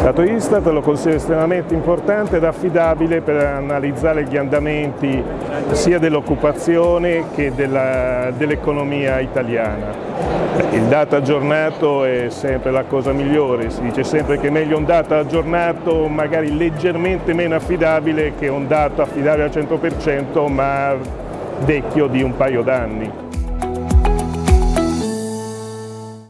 Il dato Istat lo considero estremamente importante ed affidabile per analizzare gli andamenti sia dell'occupazione che dell'economia dell italiana. Il dato aggiornato è sempre la cosa migliore, si dice sempre che è meglio un dato aggiornato magari leggermente meno affidabile che un dato affidabile al 100% ma vecchio di un paio d'anni.